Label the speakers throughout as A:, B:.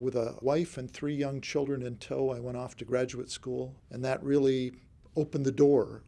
A: With a wife and three young children in tow, I went off to graduate school, and that really opened the door.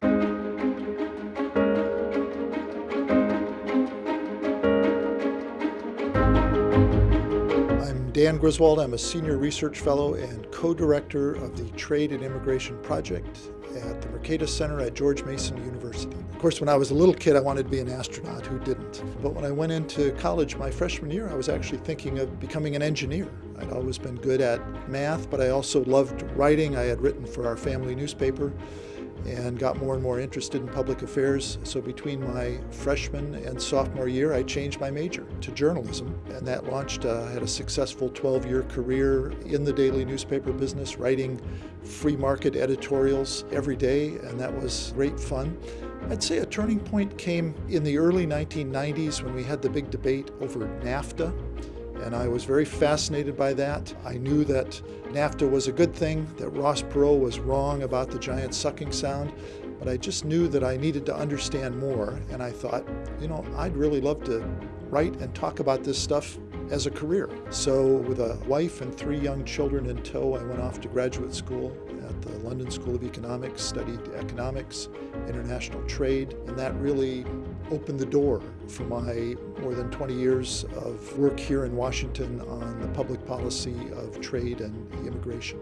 A: I'm Dan Griswold. I'm a senior research fellow and co-director of the Trade and Immigration Project at the Mercatus Center at George Mason University. Of course, when I was a little kid, I wanted to be an astronaut. Who didn't? But when I went into college my freshman year, I was actually thinking of becoming an engineer. I'd always been good at math, but I also loved writing. I had written for our family newspaper and got more and more interested in public affairs. So between my freshman and sophomore year, I changed my major to journalism, and that launched, uh, had a successful 12-year career in the daily newspaper business, writing free market editorials every day, and that was great fun. I'd say a turning point came in the early 1990s when we had the big debate over NAFTA and I was very fascinated by that. I knew that NAFTA was a good thing, that Ross Perot was wrong about the giant sucking sound, but I just knew that I needed to understand more, and I thought, you know, I'd really love to write and talk about this stuff as a career. So with a wife and three young children in tow, I went off to graduate school at the London School of Economics, studied economics, international trade, and that really opened the door for my more than 20 years of work here in Washington on the public policy of trade and immigration.